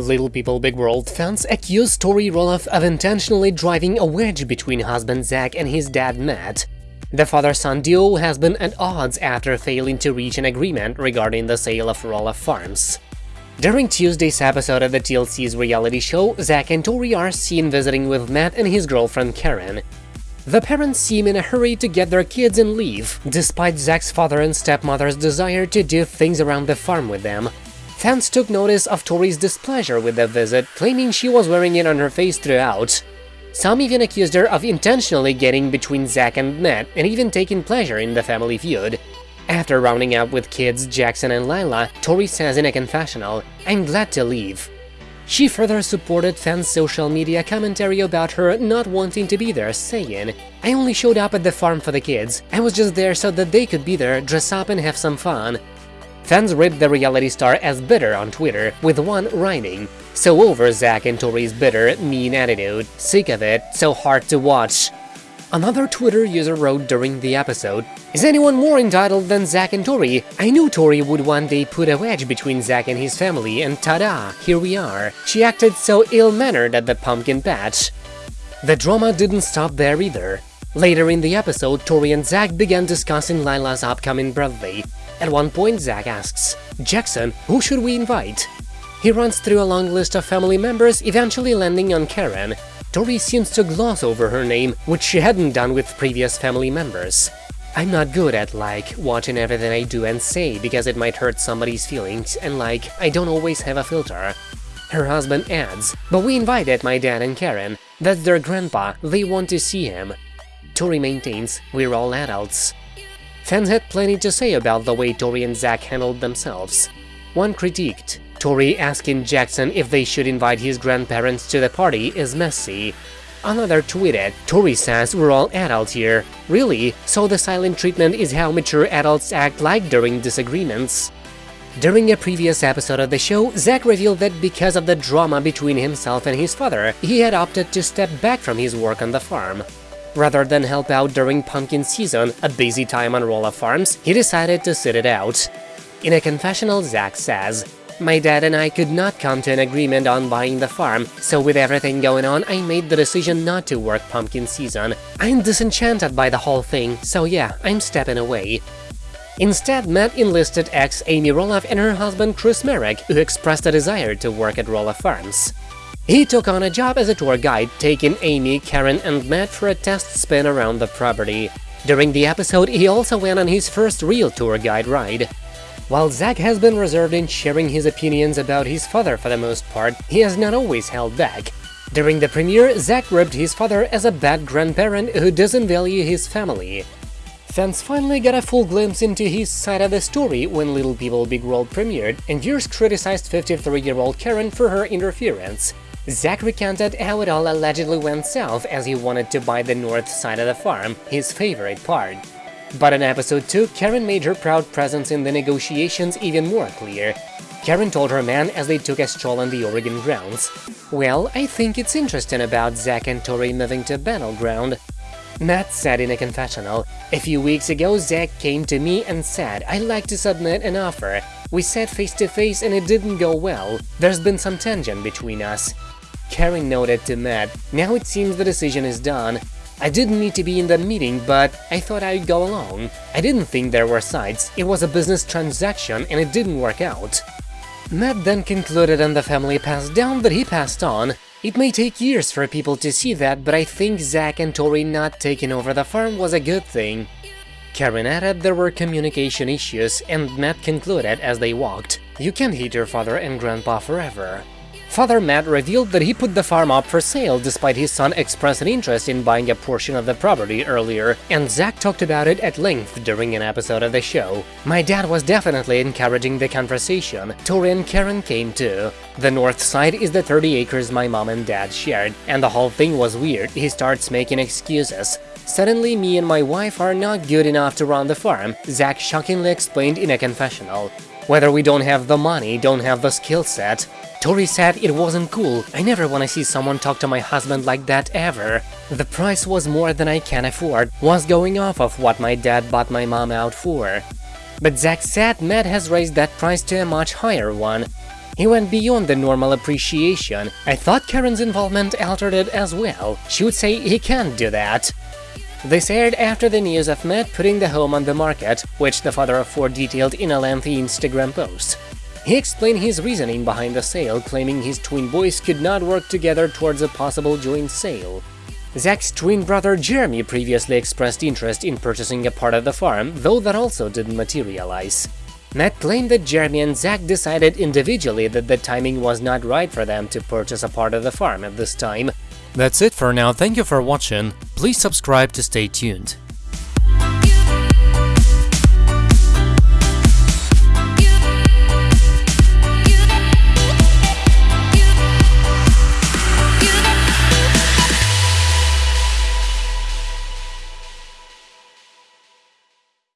Little People Big World fans accuse Tori Roloff of intentionally driving a wedge between husband Zach and his dad Matt. The father-son duo has been at odds after failing to reach an agreement regarding the sale of Roloff Farms. During Tuesday's episode of the TLC's reality show, Zach and Tori are seen visiting with Matt and his girlfriend Karen. The parents seem in a hurry to get their kids and leave, despite Zach's father and stepmother's desire to do things around the farm with them. Fans took notice of Tori's displeasure with the visit, claiming she was wearing it on her face throughout. Some even accused her of intentionally getting between Zach and Matt and even taking pleasure in the family feud. After rounding up with kids Jackson and Lila, Tori says in a confessional, I'm glad to leave. She further supported fans' social media commentary about her not wanting to be there, saying, I only showed up at the farm for the kids, I was just there so that they could be there, dress up and have some fun. Fans ripped the reality star as bitter on Twitter, with one writing, So over Zach and Tori's bitter, mean attitude, sick of it, so hard to watch. Another Twitter user wrote during the episode, Is anyone more entitled than Zach and Tori? I knew Tori would one day put a wedge between Zach and his family, and ta-da, here we are. She acted so ill-mannered at the pumpkin patch. The drama didn't stop there either. Later in the episode, Tori and Zach began discussing Lila's upcoming birthday. At one point, Zach asks, Jackson, who should we invite? He runs through a long list of family members, eventually landing on Karen. Tori seems to gloss over her name, which she hadn't done with previous family members. I'm not good at, like, watching everything I do and say because it might hurt somebody's feelings, and like, I don't always have a filter. Her husband adds, but we invited my dad and Karen, that's their grandpa, they want to see him. Tori maintains, we're all adults. Fans had plenty to say about the way Tori and Zach handled themselves. One critiqued, Tori asking Jackson if they should invite his grandparents to the party is messy. Another tweeted, Tori says we're all adults here. Really? So the silent treatment is how mature adults act like during disagreements? During a previous episode of the show, Zach revealed that because of the drama between himself and his father, he had opted to step back from his work on the farm. Rather than help out during pumpkin season, a busy time on Roloff Farms, he decided to sit it out. In a confessional, Zach says, My dad and I could not come to an agreement on buying the farm, so with everything going on, I made the decision not to work pumpkin season. I'm disenchanted by the whole thing, so yeah, I'm stepping away. Instead, Matt enlisted ex Amy Roloff and her husband Chris Marek, who expressed a desire to work at Roloff Farms. He took on a job as a tour guide, taking Amy, Karen and Matt for a test spin around the property. During the episode, he also went on his first real tour guide ride. While Zach has been reserved in sharing his opinions about his father for the most part, he has not always held back. During the premiere, Zach ribbed his father as a bad grandparent who doesn't value his family. Fans finally got a full glimpse into his side of the story when Little People Big World premiered, and viewers criticized 53-year-old Karen for her interference. Zach recounted how it all allegedly went south as he wanted to buy the north side of the farm, his favorite part. But in episode 2, Karen made her proud presence in the negotiations even more clear. Karen told her man as they took a stroll on the Oregon grounds, Well, I think it's interesting about Zach and Tori moving to Battleground. Matt said in a confessional, A few weeks ago Zach came to me and said, I'd like to submit an offer. We sat face to face and it didn't go well. There's been some tension between us. Karen noted to Matt, now it seems the decision is done. I didn't need to be in that meeting, but I thought I'd go along. I didn't think there were sides, it was a business transaction and it didn't work out. Matt then concluded and the family passed down that he passed on. It may take years for people to see that, but I think Zach and Tori not taking over the farm was a good thing. Karen added there were communication issues, and Matt concluded as they walked, You can't hate your father and grandpa forever. Father Matt revealed that he put the farm up for sale despite his son expressing interest in buying a portion of the property earlier, and Zach talked about it at length during an episode of the show. My dad was definitely encouraging the conversation, Tori and Karen came too. The north side is the 30 acres my mom and dad shared, and the whole thing was weird, he starts making excuses. Suddenly, me and my wife are not good enough to run the farm, Zach shockingly explained in a confessional. Whether we don't have the money, don't have the skill set, Tori said it wasn't cool, I never wanna see someone talk to my husband like that ever. The price was more than I can afford, was going off of what my dad bought my mom out for. But Zach said Matt has raised that price to a much higher one. He went beyond the normal appreciation. I thought Karen's involvement altered it as well. She would say he can't do that. This aired after the news of Matt putting the home on the market, which the father of four detailed in a lengthy Instagram post. He explained his reasoning behind the sale, claiming his twin boys could not work together towards a possible joint sale. Zach's twin brother Jeremy previously expressed interest in purchasing a part of the farm, though that also didn't materialize. Matt claimed that Jeremy and Zach decided individually that the timing was not right for them to purchase a part of the farm at this time. That's it for now, thank you for watching, please subscribe to stay tuned.